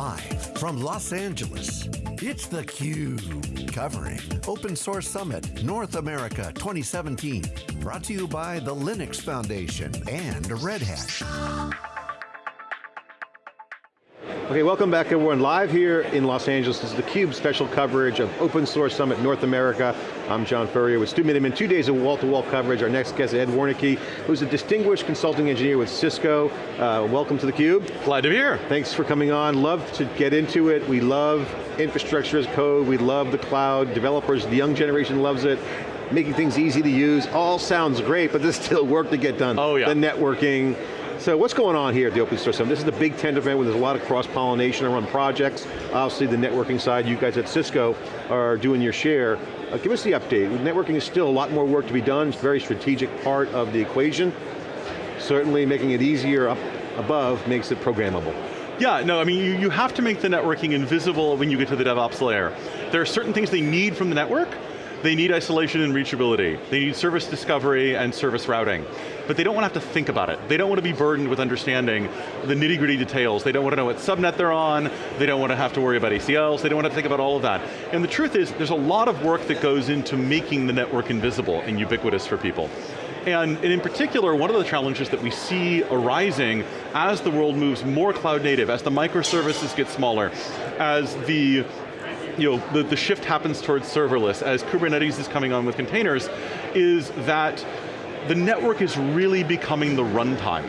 Live from Los Angeles, it's theCUBE. Covering Open Source Summit North America 2017. Brought to you by the Linux Foundation and Red Hat. Okay, welcome back everyone. Live here in Los Angeles, this is theCUBE special coverage of Open Source Summit North America. I'm John Furrier with Stu Miniman, two days of wall-to-wall -wall coverage. Our next guest, Ed Warnicke, who's a distinguished consulting engineer with Cisco. Uh, welcome to theCUBE. Glad to be here. Thanks for coming on, love to get into it. We love infrastructure as code, we love the cloud, developers, the young generation loves it making things easy to use, all sounds great, but there's still work to get done. Oh yeah. The networking, so what's going on here at the Open Source Summit? This is the big tent event where there's a lot of cross-pollination around projects. Obviously the networking side, you guys at Cisco are doing your share. Uh, give us the update. Networking is still a lot more work to be done. It's a very strategic part of the equation. Certainly making it easier up above makes it programmable. Yeah, no, I mean, you, you have to make the networking invisible when you get to the DevOps layer. There are certain things they need from the network, they need isolation and reachability. They need service discovery and service routing. But they don't want to have to think about it. They don't want to be burdened with understanding the nitty gritty details. They don't want to know what subnet they're on. They don't want to have to worry about ACLs. They don't want to think about all of that. And the truth is, there's a lot of work that goes into making the network invisible and ubiquitous for people. And, and, in particular, one of the challenges that we see arising as the world moves more cloud native, as the microservices get smaller, as the you know, the, the shift happens towards serverless as Kubernetes is coming on with containers, is that the network is really becoming the runtime.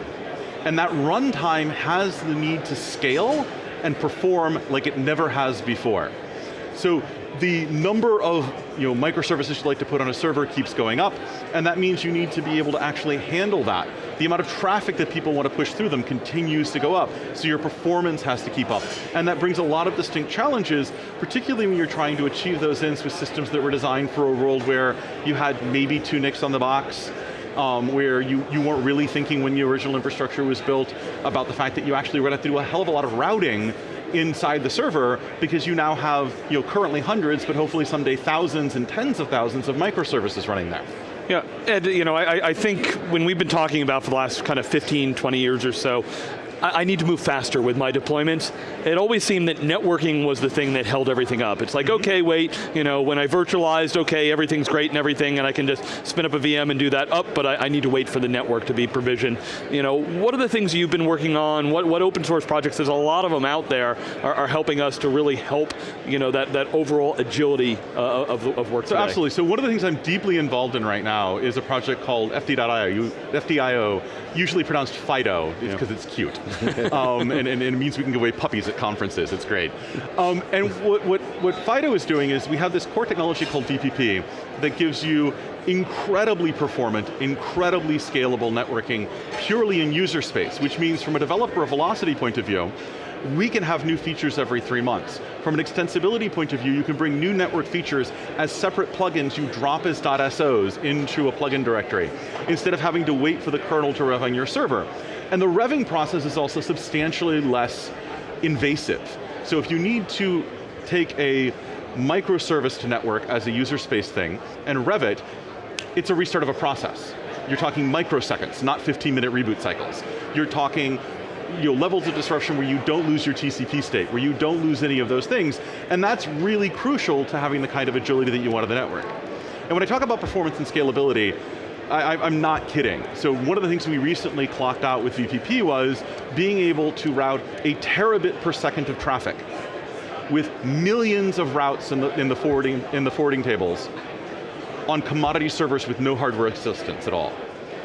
And that runtime has the need to scale and perform like it never has before. So the number of you know, microservices you'd like to put on a server keeps going up, and that means you need to be able to actually handle that. The amount of traffic that people want to push through them continues to go up, so your performance has to keep up. And that brings a lot of distinct challenges, particularly when you're trying to achieve those ends with systems that were designed for a world where you had maybe two NICs on the box, um, where you, you weren't really thinking when the original infrastructure was built about the fact that you actually were going to have to do a hell of a lot of routing inside the server because you now have you know, currently hundreds, but hopefully someday thousands and tens of thousands of microservices running there. Yeah, Ed, you know, I, I think when we've been talking about for the last kind of 15, 20 years or so, I, I need to move faster with my deployments. It always seemed that networking was the thing that held everything up. It's like, mm -hmm. okay, wait, you know, when I virtualized, okay, everything's great and everything, and I can just spin up a VM and do that up, but I, I need to wait for the network to be provisioned. You know, what are the things you've been working on? What, what open source projects, there's a lot of them out there, are, are helping us to really help, you know, that, that overall agility uh, of, of work So today. absolutely, so one of the things I'm deeply involved in right now is a project called FD.io, FDIO, usually pronounced Fido, because yeah. it's cute. um, and, and, and, it means we can give away puppies at conferences, it's great. Um, and what, what, what Fido is doing is we have this core technology called VPP that gives you incredibly performant, incredibly scalable networking purely in user space, which means from a developer velocity point of view, we can have new features every three months. From an extensibility point of view, you can bring new network features as separate plugins you drop as .sos into a plugin directory, instead of having to wait for the kernel to rev on your server. And the revving process is also substantially less invasive. So if you need to take a microservice to network as a user space thing and rev it, it's a restart of a process. You're talking microseconds, not 15 minute reboot cycles. You're talking you know, levels of disruption where you don't lose your TCP state, where you don't lose any of those things, and that's really crucial to having the kind of agility that you want in the network. And when I talk about performance and scalability, I, am not kidding. So one of the things we recently clocked out with VPP was being able to route a terabit per second of traffic with millions of routes in the, in the, forwarding, in the forwarding tables on commodity servers with no hardware assistance at all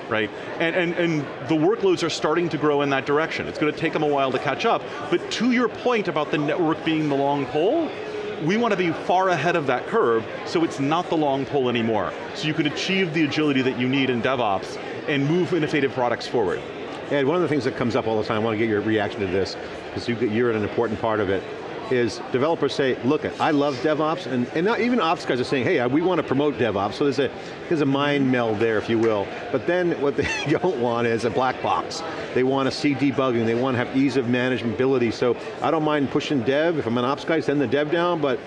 right? And, and, and the workloads are starting to grow in that direction. It's going to take them a while to catch up, but to your point about the network being the long pole, we want to be far ahead of that curve so it's not the long pull anymore. So you can achieve the agility that you need in DevOps and move innovative products forward. Ed, one of the things that comes up all the time, I want to get your reaction to this, because you're an important part of it, is developers say, look, I love DevOps, and, and not, even ops guys are saying, hey, we want to promote DevOps, so there's a, there's a mind meld there, if you will. But then what they don't want is a black box. They want to see debugging, they want to have ease of manageability, so I don't mind pushing dev, if I'm an ops guy, send the dev down, but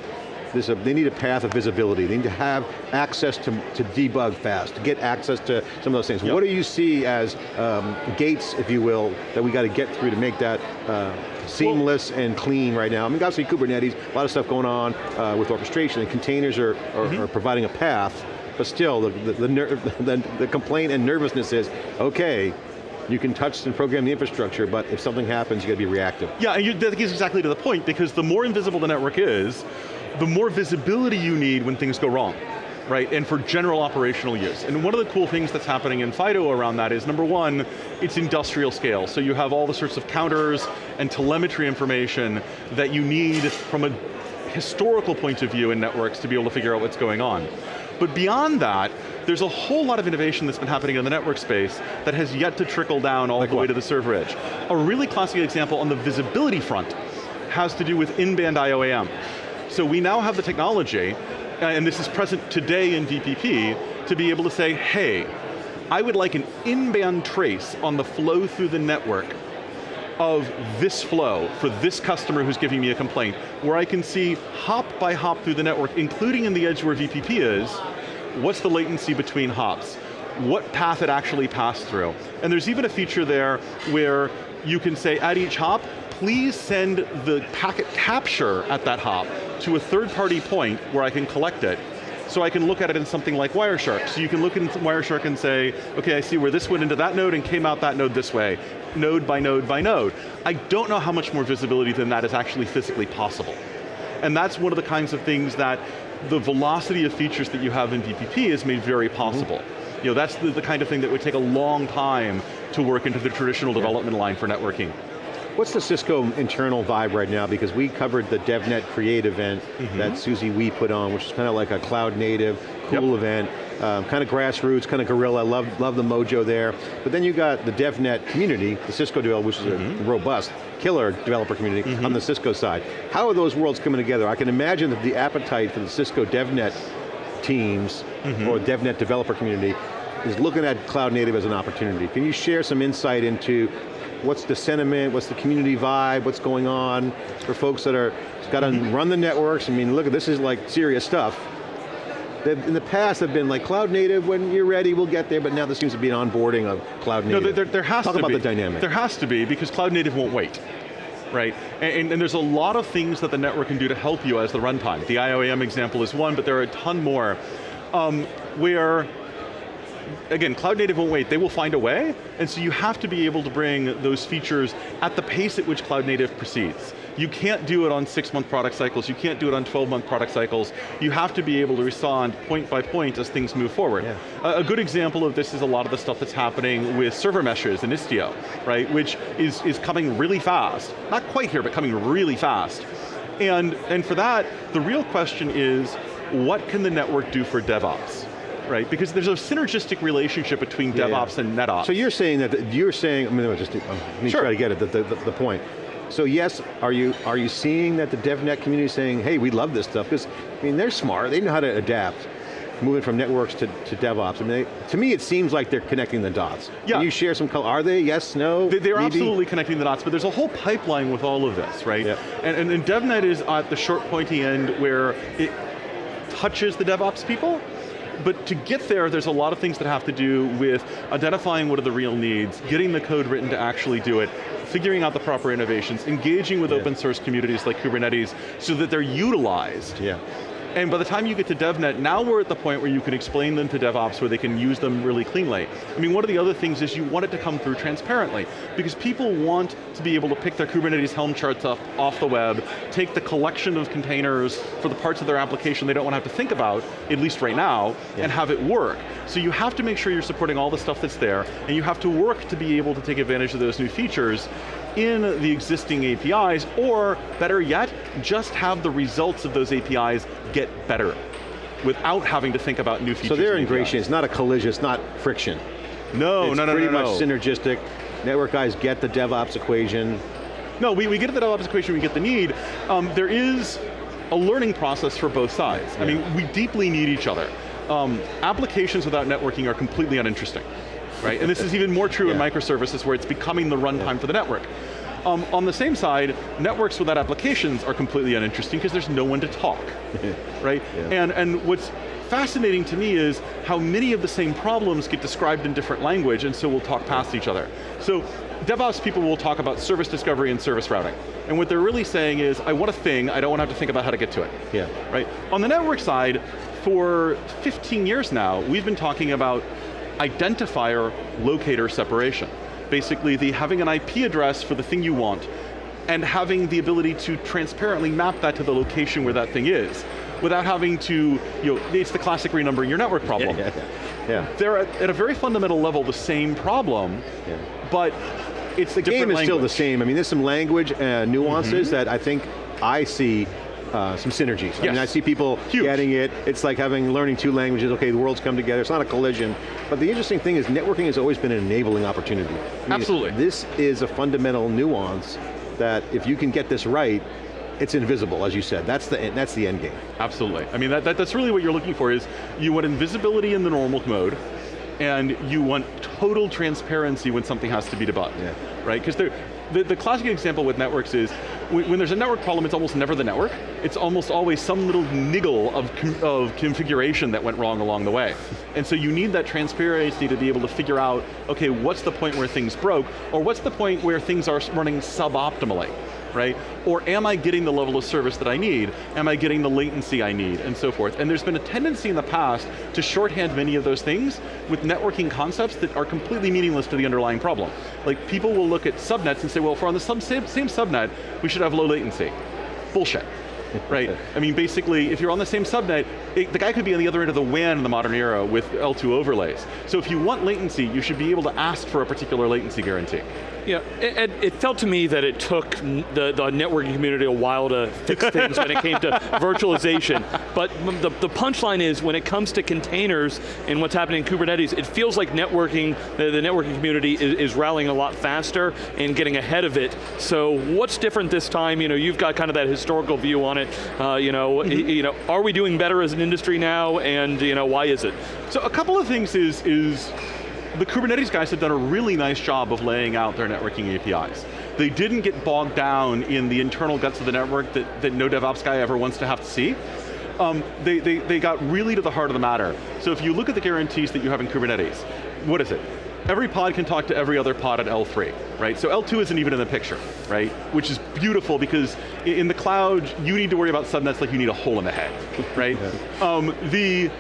a, they need a path of visibility. They need to have access to, to debug fast, to get access to some of those things. Yep. What do you see as um, gates, if you will, that we got to get through to make that uh, seamless and clean right now? I mean, obviously Kubernetes, a lot of stuff going on uh, with orchestration, and containers are, are, Mm-hmm. are providing a path, but still, the, the, the, ner- the, the complaint and nervousness is, okay, you can touch and program the infrastructure, but if something happens, you got to be reactive. Yeah, and you, that gets exactly to the point because the more invisible the network is, the more visibility you need when things go wrong, right? And for general operational use. And one of the cool things that's happening in FIDO around that is number one, it's industrial scale. So you have all the sorts of counters and telemetry information that you need from a historical point of view in networks to be able to figure out what's going on. But beyond that, there's a whole lot of innovation that's been happening in the network space that has yet to trickle down all Like the way to the server edge. A really classic example on the visibility front has to do with in-band IOAM. So we now have the technology, Uh, and this is present today in VPP, to be able to say, hey, I would like an in-band trace on the flow through the network of this flow for this customer who's giving me a complaint, where I can see hop by hop through the network, including in the edge where VPP is, what's the latency between hops? What path it actually passed through? And there's even a feature there where you can say at each hop, please send the packet capture at that hop to a third party point where I can collect it so I can look at it in something like Wireshark. So you can look in Wireshark and say, okay, I see where this went into that node and came out that node this way, node by node by node. I don't know how much more visibility than that is actually physically possible. And that's one of the kinds of things that the velocity of features that you have in VPP is made very mm-hmm. possible. You know, that's the, the kind of thing that would take a long time to work into the traditional development line for networking. What's the Cisco internal vibe right now? Because we covered the DevNet Create event Mm-hmm. that Susie Wee put on, which is kind of like a cloud native, cool Yep. event, um, kind of grassroots, kind of guerrilla, love, love the mojo there. But then you got the DevNet community, the Cisco devel, which is Mm-hmm. a robust, killer developer community on the Cisco side. How are those worlds coming together? I can imagine that the appetite for the Cisco DevNet teams Mm-hmm. or DevNet developer community is looking at cloud native as an opportunity. Can you share some insight into what's the sentiment, what's the community vibe, what's going on for folks that are, got to Mm-hmm. run the networks, I mean, look, this is like serious stuff. They've, in the past have been like cloud native, when you're ready, we'll get there, but now there seems to be an onboarding of cloud native. No, there, there has Talk to about be. the dynamic. There has to be, because cloud native won't wait. Right, and, and, there's a lot of things that the network can do to help you as the runtime. The IOAM example is one, but there are a ton more. Um, where again, cloud native won't wait, they will find a way, and so you have to be able to bring those features at the pace at which cloud native proceeds. You can't do it on six month product cycles, you can't do it on 12 month product cycles, you have to be able to respond point by point as things move forward. Yeah. A, a good example of this is a lot of the stuff that's happening with server meshes and Istio, right, which is, is coming really fast. Not quite here, but coming really fast. And, and for that, the real question is, what can the network do for DevOps? Right, because there's a synergistic relationship between Yeah, yeah. DevOps and NetOps. So you're saying that, you're saying, I mean, just, um, let me Sure. try to get it, the, the, the point. So yes, are you, are you seeing that the DevNet community is saying, hey, we love this stuff, because, I mean, they're smart, they know how to adapt, moving from networks to, to DevOps. I mean, they, to me it seems like they're connecting the dots. Yeah. Can you share some color, are they, yes, no, They- They're maybe? absolutely connecting the dots, but there's a whole pipeline with all of this, right? Yep. And, and, and DevNet is at the short pointy end where it touches the DevOps people, but to get there, there's a lot of things that have to do with identifying what are the real needs, getting the code written to actually do it, figuring out the proper innovations, engaging with Yeah. open source communities like Kubernetes so that they're utilized. Yeah. And by the time you get to DevNet, now we're at the point where you can explain them to DevOps where they can use them really cleanly. I mean, one of the other things is you want it to come through transparently because people want to be able to pick their Kubernetes Helm charts up off the web, take the collection of containers for the parts of their application they don't want to have to think about, at least right now, Yeah. and have it work. So you have to make sure you're supporting all the stuff that's there, and you have to work to be able to take advantage of those new features in the existing APIs, or better yet, just have the results of those APIs get better without having to think about new features. So their integration, it's not a collision, it's not friction. No, it's no, no, pretty no, no. much synergistic. Network guys get the DevOps equation. No, we, we get the DevOps equation, we get the need. Um, there is a learning process for both sides. I mean, we deeply need each other. Um, applications without networking are completely uninteresting, right? And this is even more true in microservices where it's becoming the runtime for the network. Um, on the same side, networks without applications are completely uninteresting because there's no one to talk, right? Yeah. And, and what's fascinating to me is how many of the same problems get described in different language and so we'll talk past each other. So DevOps people will talk about service discovery and service routing. And what they're really saying is, I want a thing, I don't want to have to think about how to get to it. Yeah. Right? On the network side, for 15 years now, we've been talking about identifier locator separation. Basically, the having an IP address for the thing you want, and having the ability to transparently map that to the location where that thing is, without having to, you know, it's the classic renumbering your network problem. Yeah, yeah. They're at, at, a very fundamental level the same problem, yeah. but it's the game is language. still the same. I mean, there's some language uh, nuances mm -hmm. that I think I see uh, some synergies. Yes. I mean, I see people Huge. getting it. It's like having learning two languages. Okay, the worlds come together. It's not a collision. But the interesting thing is, networking has always been an enabling opportunity. I mean, Absolutely. This is a fundamental nuance that if you can get this right, it's invisible, as you said. That's the that's the end game. Absolutely. I mean, that, that, that's really what you're looking for. Is you want invisibility in the normal mode, and you want total transparency when something has to be debugged, yeah. right? Because the, the classic example with networks is, when, when, there's a network problem, it's almost never the network. It's almost always some little niggle of, of configuration that went wrong along the way. And so you need that transparency to be able to figure out, okay, what's the point where things broke, or what's the point where things are running suboptimally? Right? Or am I getting the level of service that I need? Am I getting the latency I need, and so forth? And there's been a tendency in the past to shorthand many of those things with networking concepts that are completely meaningless to the underlying problem. Like people will look at subnets and say, well, if we're on the same, same subnet, we should have low latency. Bullshit right? I mean, basically, if you're on the same subnet, it, the guy could be on the other end of the WAN in the modern era with L2 overlays. So if you want latency, you should be able to ask for a particular latency guarantee. Yeah, it, it, felt to me that it took the, the networking community a while to fix things when it came to virtualization. But the, the punchline is, when it comes to containers and what's happening in Kubernetes, it feels like networking, the, the networking community is, is, rallying a lot faster and getting ahead of it. So what's different this time? You know, you've got kind of that historical view on it. Uh, you know, mm -hmm. you know, are we doing better as an industry now? And you know, why is it? So a couple of things is is the Kubernetes guys have done a really nice job of laying out their networking APIs. They didn't get bogged down in the internal guts of the network that, that no DevOps guy ever wants to have to see. Um, they, they, they got really to the heart of the matter. So if you look at the guarantees that you have in Kubernetes, what is it? Every pod can talk to every other pod at L3, right? So L2 isn't even in the picture, right? Which is beautiful because in the cloud, you need to worry about subnets like you need a hole in the head, right? Yeah. Um, the,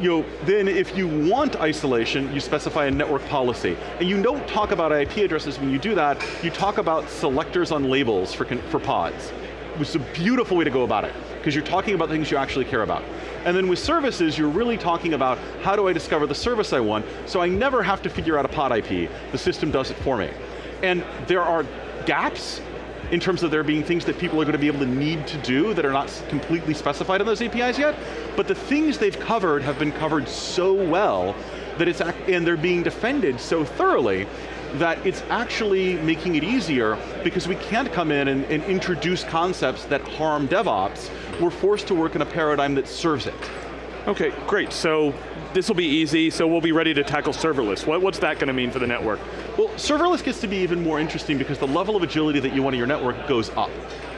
you know, then if you want isolation, you specify a network policy. And you don't talk about IP addresses when you do that, you talk about selectors on labels for, for pods, which is a beautiful way to go about it, because you're talking about things you actually care about. And then with services, you're really talking about how do I discover the service I want, so I never have to figure out a pod IP, the system does it for me. And there are gaps in terms of there being things that people are going to be able to need to do that are not completely specified in those APIs yet, but the things they've covered have been covered so well that it's, and they're being defended so thoroughly that it's actually making it easier because we can't come in and, and introduce concepts that harm DevOps. We're forced to work in a paradigm that serves it. Okay, great. So this will be easy, so we'll be ready to tackle serverless. What, what's that going to mean for the network? Well, serverless gets to be even more interesting because the level of agility that you want in your network goes up,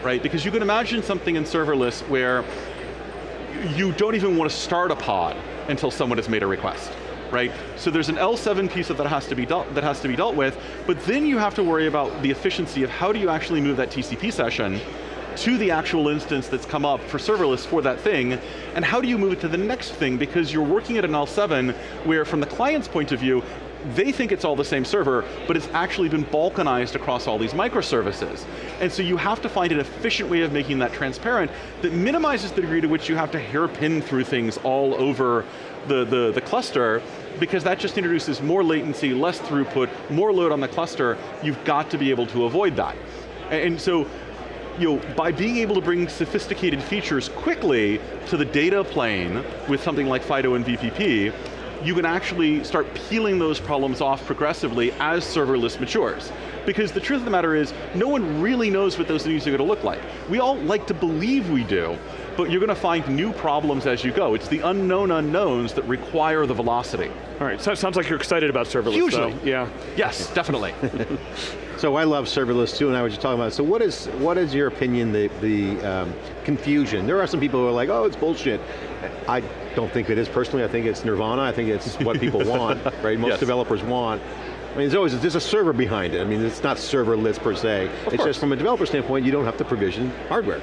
right? Because you can imagine something in serverless where you don't even want to start a pod until someone has made a request right? So there's an L7 piece of that has to be dealt, that has to be dealt with, but then you have to worry about the efficiency of how do you actually move that TCP session to the actual instance that's come up for serverless for that thing, and how do you move it to the next thing, because you're working at an L7 where from the client's point of view, they think it's all the same server, but it's actually been balkanized across all these microservices. And so you have to find an efficient way of making that transparent that minimizes the degree to which you have to hairpin through things all over the, the, the cluster, because that just introduces more latency, less throughput, more load on the cluster, you've got to be able to avoid that. And so you know, by being able to bring sophisticated features quickly to the data plane with something like FIDO and VPP, you can actually start peeling those problems off progressively as serverless matures. Because the truth of the matter is, no one really knows what those things are going to look like. We all like to believe we do, but you're going to find new problems as you go. It's the unknown unknowns that require the velocity. All right, so it sounds like you're excited about serverless. Though. Yeah. Yes, definitely. So I love serverless too, and I was just talking about it. So what is, what is your opinion, the, the um, confusion? There are some people who are like, oh, it's bullshit. I don't think it is personally, I think it's nirvana, I think it's what people want, right? Most Yes. developers want. I mean, there's always, there's a server behind it. I mean, it's not serverless per se. it's course. just from a developer standpoint, you don't have to provision hardware.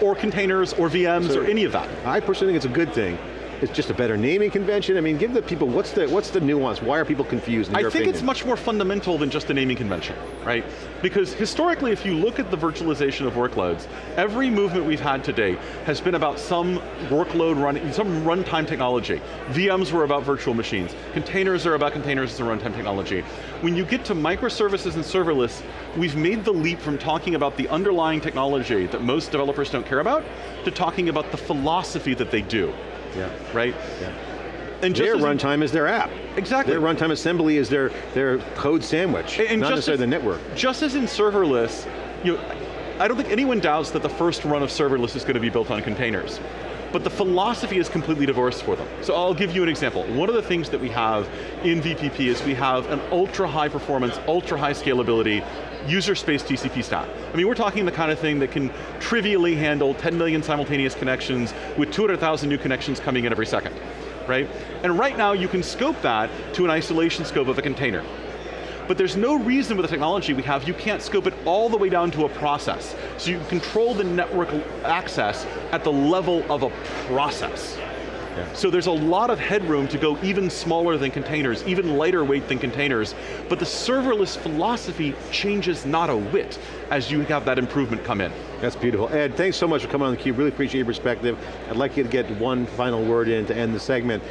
or containers, or VMs, So- or any of that. I personally think it's a good thing. It's just a better naming convention. I mean, give the people, what's the, what's the nuance? Why are people confused in I think opinion? it's much more fundamental than just a naming convention, right? Because historically, if you look at the virtualization of workloads, every movement we've had to date has been about some workload running, some runtime technology. VMs were about virtual machines. Containers are about containers as a runtime technology. When you get to microservices and serverless, we've made the leap from talking about the underlying technology that most developers don't care about, to talking about the philosophy that they do, Yeah. right? Yeah. And Their runtime is their app. Exactly. Their runtime assembly is their, their code sandwich, And- not just necessarily as- the network. Just as in serverless, you know, I don't think anyone doubts that the first run of serverless is going to be built on containers. But the philosophy is completely divorced for them. So I'll give you an example. One of the things that we have in VPP is we have an ultra high performance, ultra high scalability, user space TCP stack. I mean, we're talking the kind of thing that can trivially handle 10 million simultaneous connections with 200,000 new connections coming in every second, right? And right now you can scope that to an isolation scope of a container. But there's no reason with the technology we have, you can't scope it all the way down to a process. So you control the network access at the level of a process. So there's a lot of headroom to go even smaller than containers, even lighter weight than containers, but the serverless philosophy changes not a whit as you have that improvement come in. That's beautiful. Ed, thanks so much for coming on theCUBE, really appreciate your perspective. I'd like you to get one final word in to end the segment.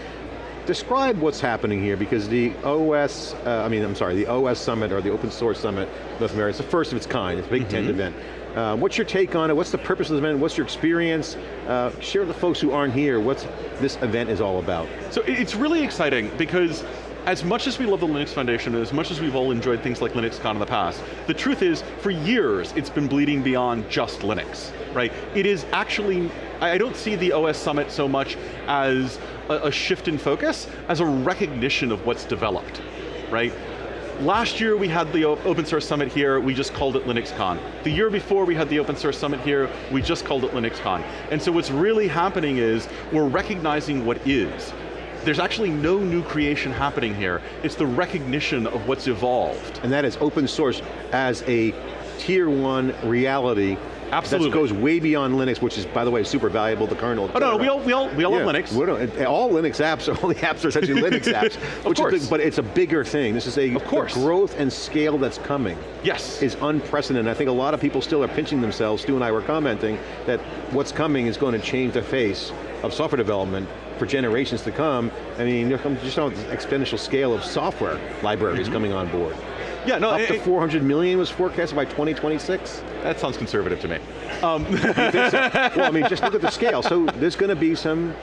Describe what's happening here, because the OS, uh, I mean, I'm sorry, the OS Summit, or the Open Source Summit, North America, it's the first of its kind, it's a Big Tent Mm-hmm. event. Uh, what's your take on it? What's the purpose of the event? What's your experience? Uh, share with the folks who aren't here what this event is all about. So it's really exciting because as much as we love the Linux Foundation, and as much as we've all enjoyed things like LinuxCon in the past, the truth is, for years, it's been bleeding beyond just Linux, right? It is actually, I don't see the OS Summit so much as a, a shift in focus, as a recognition of what's developed, right? Last year we had the Open Source Summit here, we just called it LinuxCon. The year before we had the Open Source Summit here, we just called it LinuxCon. And so what's really happening is, we're recognizing what is. There's actually no new creation happening here, it's the recognition of what's evolved. and that is open source as a tier one reality Absolutely. that goes way beyond Linux, which is, by the way, super valuable, the kernel. Oh no, we all, we all, we all Yeah, love Linux. all Linux apps, all the apps are essentially Linux apps. which course. Is but it's a bigger thing. This is a Of course. growth and scale that's coming Yes. is unprecedented. I think a lot of people still are pinching themselves, Stu and I were commenting, that what's coming is going to change the face of software development for generations to come. I mean, just on the exponential scale of software libraries Mm-hmm. coming on board. Yeah, no, Up it- to 400 million was forecasted by 2026. that sounds conservative to me. Um, well, I mean, just look at the scale. So there's going to be some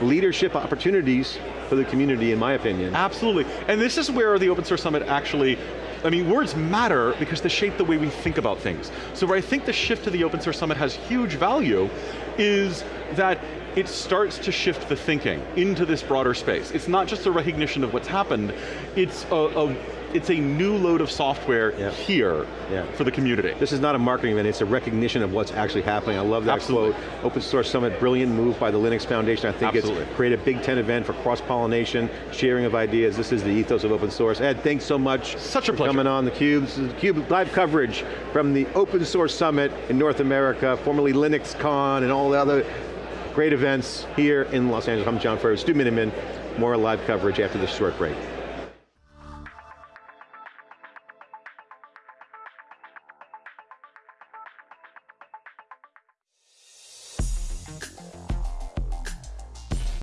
leadership opportunities for the community, in my opinion. Absolutely, and this is where the Open Source Summit actually, I mean, words matter because they shape the way we think about things. So where I think the shift to the Open Source Summit has huge value is that it starts to shift the thinking into this broader space. It's not just a recognition of what's happened, it's a, a it's a new load of software Yeah. here Yeah. for the community. This is not a marketing event, it's a recognition of what's actually happening. I love that Absolutely. quote. Open Source Summit, brilliant move by the Linux Foundation. I think Absolutely. it's created a Big Tent event for cross-pollination, sharing of ideas. This is the ethos of open source. Ed, thanks so much Such a for pleasure. coming on theCUBE. This is theCUBE live coverage from the Open Source Summit in North America, formerly LinuxCon and all the other great events here in Los Angeles. I'm John Furrier, Stu Miniman. More live coverage after this short break.